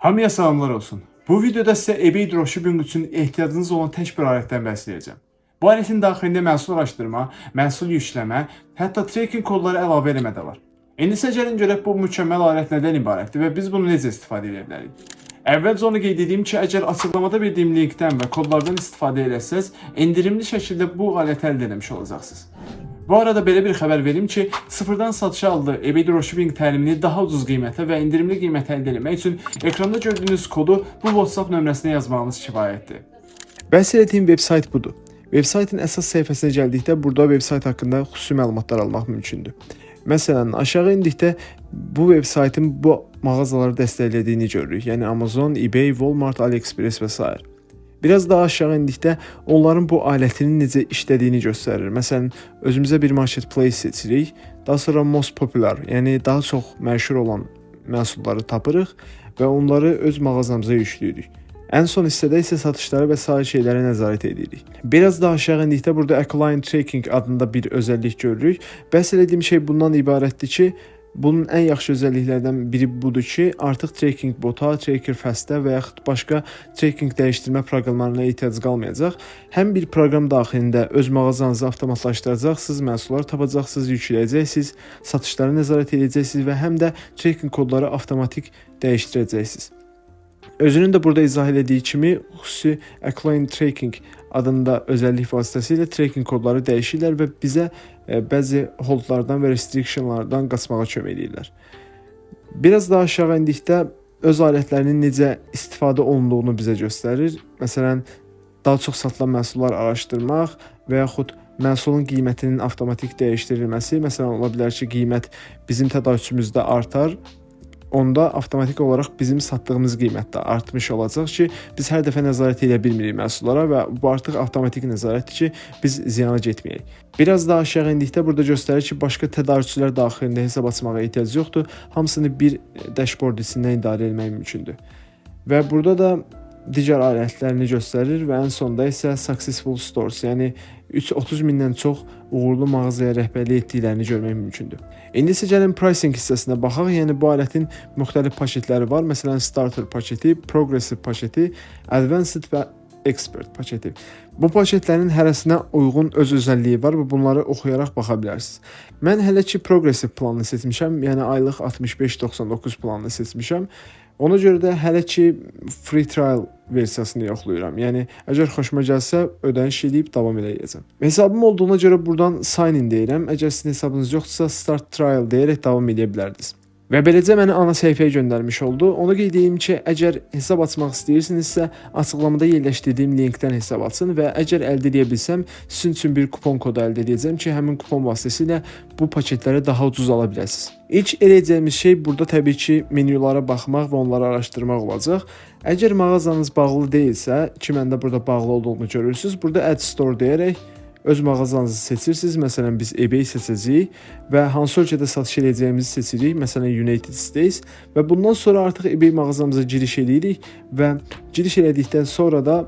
Hamıya salamlar olsun. Bu videoda sizə eBay dropshipping üçün ehtiyacınız olan tək bir alətdən bəhs edəcəm. Bu alətin daxilində məhsul araşdırma, məhsul yükləmə, hətta tracking kodları əlavə eləmə də var. İndi isə gəlin görək bu mükəmməl alət nədən ibarətdir və biz bunu necə istifadə edə bilərik. Əvvəlcə onu qeyd edeyim ki, əgər açıqlamada verdiyim linkdən və kodlardan istifadə etsəz, endirimli şəkildə bu aləti əldə etmiş olacaqsınız. Bu arada belə bir xəbər verim ki, sıfırdan satışa aldığı eBay dropshipping təlimini daha ucuz qiymətə və endirimli qiymətə əldə etmək üçün ekranda gördüyünüz kodu bu WhatsApp nömrəsinə yazmağınız kifayətdir. Bəhs etdiyim veb-sayt budur. Veb-saytın əsas səhifəsinə gəldikdə burada veb-sayt haqqında xüsusi məlumatlar almaq mümkündür. Məsələn, aşağı indikdə bu veb-saytın bu mağazaları dəstəklədiyini görürük. Yəni Amazon, eBay, Walmart, AliExpress və s. Biraz daha aşağı indikdə onların bu alətinin necə işlədiyini göstərir. Məsələn, özümüzə bir marketplace seçirik. Daha sonra most popular, yəni daha çox məşhur olan məhsulları tapırıq və onları öz mağazamıza yükləyirik. Ən son hissədə isə satışları və sair şeylərə nəzarət edirik. Biraz daha aşağı endikdə burada Client Tracking adında bir özəllik görürük. Bəhs etdiyim şey bundan ibarətdir ki, Bunun ən yaxşı özəlliklərdən biri budur ki, artıq tracking bota, tracker fastə və yaxud başqa tracking dəyişdirmə proqramlarına ehtiyac qalmayacaq. Həm bir proqram daxilində öz mağazanızı avtomatlaşdıracaqsınız, məhsullar tapacaqsınız, yükləyəcəksiniz, satışları nəzarət edəcəksiniz və həm də tracking kodları avtomatik dəyişdirəcəksiniz. Özünün də burada izah elədiyi kimi xüsusi Acclaim Tracking adında özəllik vasitəsilə tracking kodları dəyişirlər və bizə e, bəzi holdlardan və restrictionlardan qaçmağa kömək edirlər. Biraz daha aşağı endikdə öz alətlərinin necə istifadə olunduğunu bizə göstərir. Məsələn, daha çox satılan məhsullar araşdırmaq və yaxud məhsulun qiymətinin avtomatik dəyişdirilməsi, məsələn, ola bilər ki, qiymət bizim tədarükçümüzdə artar onda avtomatik olaraq bizim satdığımız qiymət də artmış olacaq ki, biz hər dəfə nəzarət edə bilmirik məhsullara və bu artıq avtomatik nəzarətdir ki, biz ziyana getməyək. Biraz daha aşağı endikdə burada göstərir ki, başqa tədarükçülər daxilində hesab açmağa ehtiyac yoxdur. Hamısını bir dashboard içindən idarə etmək mümkündür. Və burada da digər alətlərini göstərir və ən sonda isə successful stores, yəni 330 mindən çox uğurlu mağazaya rəhbərlik etdiklərini görmək mümkündür. İndi isə gəlin pricing hissəsinə baxaq. Yəni bu alətin müxtəlif paketləri var. Məsələn, starter paketi, progressive paketi, advanced və expert paketi. Bu paketlərin hərəsinə uyğun öz özəlliyi var və bunları oxuyaraq baxa bilərsiniz. Mən hələ ki progressive planını seçmişəm, yəni aylıq 65.99 planını seçmişəm. Ona görə də hələ ki free trial versiyasını yoxlayıram. Yəni əgər xoşuma gəlsə ödəniş edib davam edəcəm. Hesabım olduğuna görə burdan sign in deyirəm. Əgər sizin hesabınız yoxdursa start trial deyərək davam edə bilərdiniz. Və beləcə məni ana səhifəyə göndərmiş oldu. Onu qeyd edeyim ki, əgər hesab açmaq istəyirsinizsə, açıqlamada yerləşdirdiyim linkdən hesab açın və əgər əldə edə bilsəm, sizin üçün bir kupon kodu əldə edəcəm ki, həmin kupon vasitəsilə bu paketləri daha ucuz ala biləsiniz. İlk edəcəyimiz şey burada təbii ki, menyulara baxmaq və onları araşdırmaq olacaq. Əgər mağazanız bağlı deyilsə, ki məndə burada bağlı olduğunu görürsüz, burada Add Store deyərək öz mağazanızı seçirsiniz. Məsələn, biz eBay seçəcəyik və hansı ölkədə satış edəcəyimizi seçirik. Məsələn, United States və bundan sonra artıq eBay mağazamıza giriş edirik və giriş elədikdən sonra da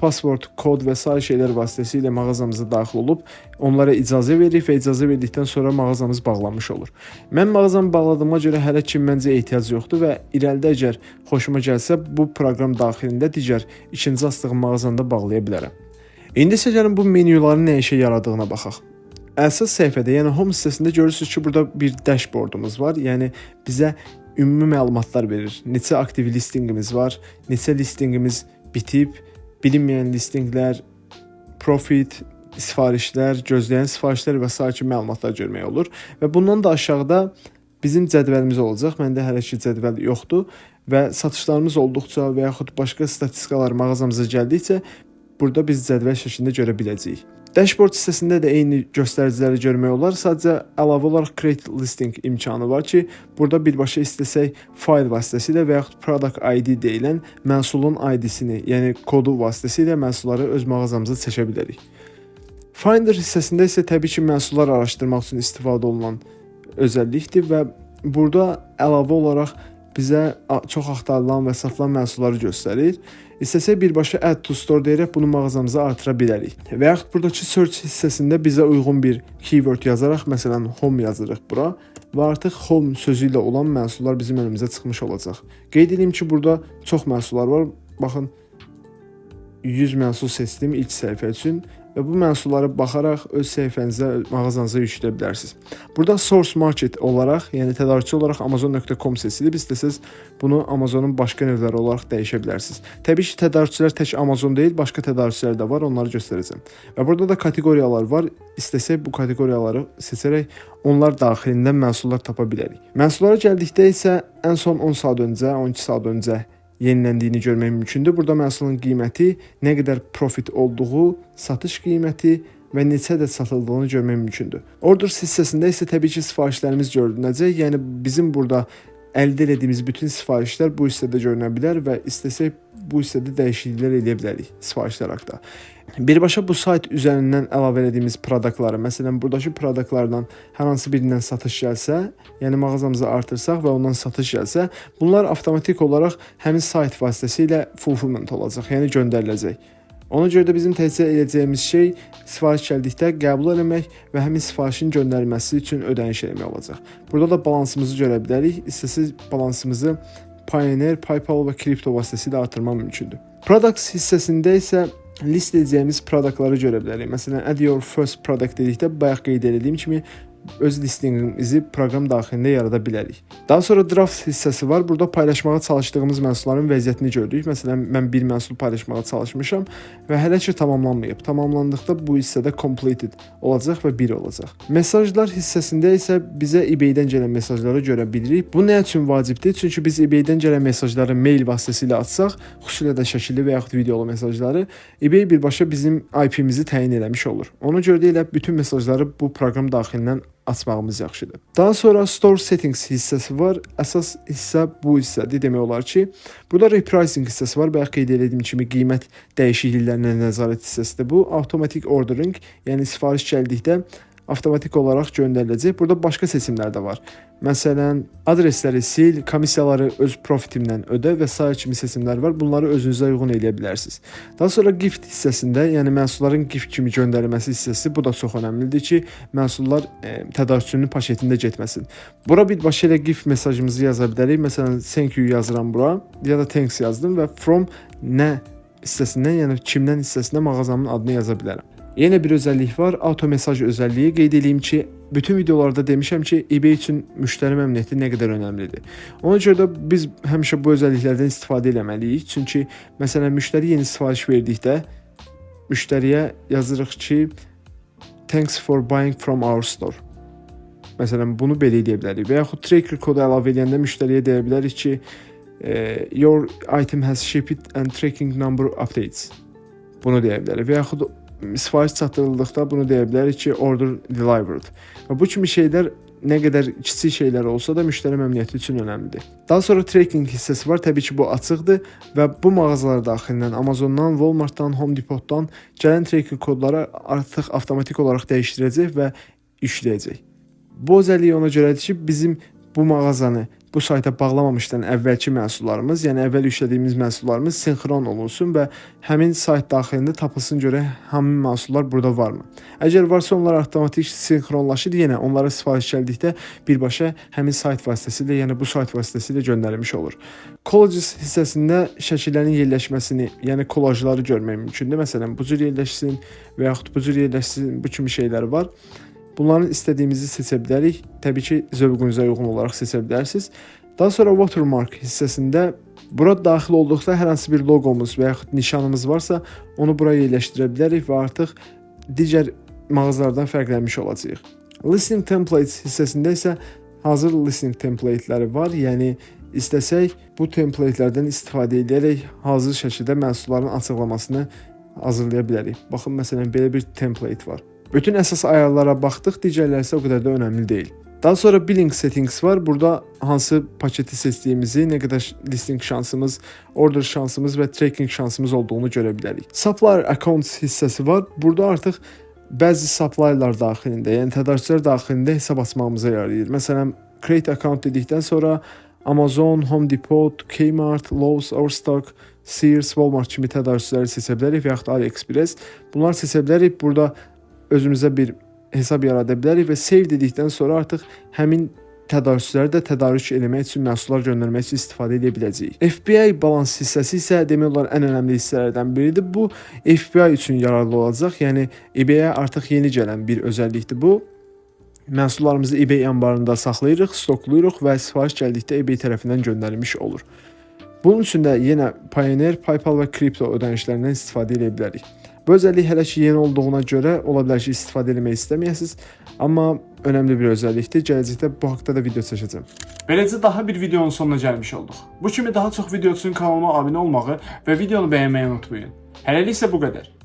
password, kod və sair şeylər vasitəsilə mağazamıza daxil olub onlara icazə veririk və icazə verdikdən sonra mağazamız bağlanmış olur. Mən mağazamı bağladığıma görə hələ ki məncə ehtiyac yoxdur və irəlidə əgər xoşuma gəlsə bu proqram daxilində digər ikinci açdığım mağazamda bağlaya bilərəm. İndi isə gəlin bu menyuların nə işə yaradığına baxaq. Əsas səhifədə, yəni home hissəsində görürsüz ki, burada bir dashboardumuz var. Yəni bizə ümumi məlumatlar verir. Neçə aktiv listinqimiz var, neçə listinqimiz bitib, bilinməyən listinqlər, profit, sifarişlər, gözləyən sifarişlər və s. kimi məlumatlar görmək olur. Və bundan da aşağıda bizim cədvəlimiz olacaq. Məndə hələ ki cədvəl yoxdur və satışlarımız olduqca və yaxud başqa statistikalar mağazamıza gəldikcə burada biz cədvəl şəklində görə biləcəyik. Dashboard hissəsində də eyni göstəriciləri görmək olar. Sadəcə əlavə olaraq create listing imkanı var ki, burada birbaşa istəsək fayl vasitəsilə və yaxud product ID deyilən məhsulun ID-sini, yəni kodu vasitəsilə məhsulları öz mağazamıza çəkə bilərik. Finder hissəsində isə təbii ki, məhsullar araşdırmaq üçün istifadə olunan özəllikdir və burada əlavə olaraq bizə çox axtarılan və satılan məhsulları göstərir. İstəsək birbaşa add to store deyərək bunu mağazamıza artıra bilərik. Və yaxud buradakı search hissəsində bizə uyğun bir keyword yazaraq, məsələn, home yazırıq bura və artıq home sözü ilə olan məhsullar bizim önümüzə çıxmış olacaq. Qeyd edeyim ki, burada çox məhsullar var. Baxın 100 məhsul seçdim ilk səhifə üçün və bu məhsullara baxaraq öz səhifənizə, mağazanıza yükləyə bilərsiniz. Burada source market olaraq, yəni tədarükçü olaraq amazon.com seçilib. İstəsəz bunu Amazonun başqa növləri olaraq dəyişə bilərsiniz. Təbii ki, tədarükçülər tək Amazon deyil, başqa tədarükçülər də var, onları göstərəcəm. Və burada da kateqoriyalar var. İstəsək bu kateqoriyaları seçərək onlar daxilində məhsullar tapa bilərik. Məhsullara gəldikdə isə ən son 10 saat öncə, 12 saat öncə yeniləndiyini görmək mümkündür. Burada məhsulun qiyməti, nə qədər profit olduğu, satış qiyməti və neçə ədəd satıldığını görmək mümkündür. Orders hissəsində isə təbii ki, sifarişlərimiz görünəcək. Yəni bizim burada əldə etdiyimiz bütün sifarişlər bu hissədə görünə bilər və istəsək bu hissədə dəyişikliklər edə bilərik sifarişlər haqqında. Birbaşa bu sayt üzərindən əlavə etdiyimiz produktları, məsələn, burdakı produktlardan hər hansı birindən satış gəlsə, yəni mağazamıza artırsaq və ondan satış gəlsə, bunlar avtomatik olaraq həmin sayt vasitəsilə fulfillment olacaq, yəni göndəriləcək. Ona görə də bizim təkcə edəcəyimiz şey sifariş gəldikdə qəbul etmək və həmin sifarişin göndərilməsi üçün ödəniş etmək olacaq. Burada da balansımızı görə bilərik. İstəsəz balansımızı Payoneer, PayPal və kripto vasitəsilə artırmaq mümkündür. Products hissəsində isə list edəcəyimiz produktları görə bilərik. Məsələn, add your first product dedikdə bayaq qeyd etdiyim kimi öz listinqimizi proqram daxilində yarada bilərik. Daha sonra draft hissəsi var. Burada paylaşmağa çalışdığımız məhsulların vəziyyətini görürük. Məsələn, mən bir məhsul paylaşmağa çalışmışam və hələ ki tamamlanmayıb. Tamamlandıqda bu hissədə completed olacaq və 1 olacaq. Mesajlar hissəsində isə bizə eBay-dən gələn mesajları görə bilirik. Bu nə üçün vacibdir? Çünki biz eBay-dən gələn mesajları mail vasitəsilə atsaq, xüsusilə də şəkilli və yaxud videolu mesajları eBay birbaşa bizim IP-mizi təyin eləmiş olur. Ona görə də elə bütün mesajları bu proqram daxilindən açmağımız yaxşıdır. Daha sonra store settings hissəsi var. Əsas hissə bu hissədir. Demək olar ki, burada repricing hissəsi var. Bayaq qeyd etdiyim kimi qiymət dəyişikliklərinə nəzarət hissəsidir. Bu automatic ordering, yəni sifariş gəldikdə avtomatik olaraq göndəriləcək. Burada başqa seçimlər də var. Məsələn, adresləri sil, komissiyaları öz profitimdən ödə və sair kimi seçimlər var. Bunları özünüzə uyğun eləyə bilərsiniz. Daha sonra gift hissəsində, yəni məhsulların gift kimi göndərilməsi hissəsi bu da çox əhəmilidir ki, məhsullar e, tədarükçünün paketində getməsin. Bura birbaşa elə gift mesajımızı yaza bilərik. Məsələn, thank you yazıram bura ya da thanks yazdım və from nə hissəsindən, yəni kimdən hissəsində mağazamın adını yaza bilərəm. Yenə bir özəllik var, auto mesaj özəlliyi. Qeyd edeyim ki, bütün videolarda demişəm ki, eBay üçün müştəri məmnuniyyəti nə qədər önəmlidir. Ona görə də biz həmişə bu özəlliklərdən istifadə etməliyik. Çünki məsələn müştəri yeni sifariş verdikdə müştəriyə yazırıq ki, thanks for buying from our store. Məsələn, bunu belə edə bilərik. Və yaxud tracker kodu əlavə edəndə müştəriyə deyə bilərik ki, your item has shipped and tracking number updates. Bunu deyə bilərik. Və yaxud sifariş çatdırıldıqda bunu deyə bilərik ki, order delivered. Və bu kimi şeylər nə qədər kiçik şeylər olsa da müştəri məmnuniyyəti üçün önəmlidir. Daha sonra tracking hissəsi var. Təbii ki, bu açıqdır və bu mağazalar daxilindən Amazondan, Walmartdan, Home Depotdan gələn tracking kodları artıq avtomatik olaraq dəyişdirəcək və yükləyəcək. Bu özəlliyi ona görədir ki, bizim bu mağazanı bu sayta bağlamamışdan əvvəlki məhsullarımız, yəni əvvəl yüklədiyimiz məhsullarımız sinxron olunsun və həmin sayt daxilində tapılsın görə həmin məhsullar burada varmı? Əgər varsa onlar avtomatik sinxronlaşır, yenə onlara sifariş gəldikdə birbaşa həmin sayt vasitəsilə, yəni bu sayt vasitəsilə göndərilmiş olur. Collages hissəsində şəkillərin yerləşməsini, yəni kollajları görmək mümkündür. Məsələn, bu cür yerləşsin və yaxud bu cür yerləşsin, bu kimi şeylər var. Bunların istədiyimizi seçə bilərik. Təbii ki, zövqünüzə uyğun olaraq seçə bilərsiniz. Daha sonra watermark hissəsində bura daxil olduqda hər hansı bir loqomuz və yaxud nişanımız varsa, onu bura yerləşdirə bilərik və artıq digər mağazalardan fərqlənmiş olacağıq. Listing templates hissəsində isə hazır listing templateləri var. Yəni istəsək bu templatelərdən istifadə edərək hazır şəkildə məhsulların açıqlamasını hazırlaya bilərik. Baxın məsələn belə bir template var. Bütün əsas ayarlara baxdıq, digərləri isə o qədər də önəmli deyil. Daha sonra billing settings var. Burada hansı paketi seçdiyimizi, nə qədər listing şansımız, order şansımız və tracking şansımız olduğunu görə bilərik. Supplier accounts hissəsi var. Burada artıq bəzi supplierlər daxilində, yəni tədarükçülər daxilində hesab açmağımıza yarayır. Məsələn, create account dedikdən sonra Amazon, Home Depot, Kmart, Lowe's, Overstock, Sears, Walmart kimi tədarükçüləri seçə bilərik və yaxud AliExpress. Bunlar seçə bilərik. Burada özümüzə bir hesab yarada bilərik və save dedikdən sonra artıq həmin tədarükçüləri də tədarük etmək üçün məhsullar göndərmək üçün istifadə edə biləcəyik. FBA balans hissəsi isə demək olar ən önəmli hissələrdən biridir. Bu FBA üçün yararlı olacaq. Yəni eBay-ə artıq yeni gələn bir özəllikdir bu. Məhsullarımızı eBay anbarında saxlayırıq, stoklayırıq və sifariş gəldikdə eBay tərəfindən göndərilmiş olur. Bunun üçün də yenə Payoneer, PayPal və kripto ödənişlərindən istifadə edə bilərik. Bu özəllik hələ ki yeni olduğuna görə ola bilər ki, istifadə etmək istəməyəsiniz, amma önəmli bir özəllikdir. Gələcəkdə bu haqqda da video çəkəcəm. Beləcə daha bir videonun sonuna gəlmiş olduq. Bu kimi daha çox video üçün kanalıma abunə olmağı və videonu bəyənməyi unutmayın. Hələlik isə bu qədər.